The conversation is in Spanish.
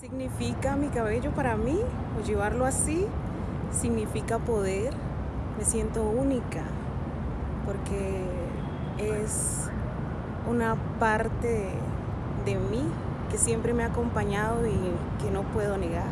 Significa mi cabello para mí, o llevarlo así, significa poder. Me siento única, porque es una parte de mí que siempre me ha acompañado y que no puedo negar.